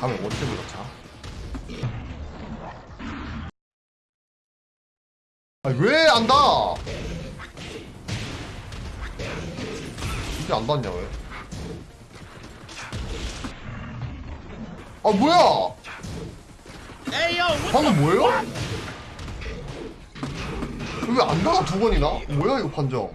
다음에 원템을 넣자. 아왜 안다? 이게 안 닿냐 왜? 아 뭐야? 방금 뭐예요? 왜안 닿아 두 번이나? 뭐야 이거 판정?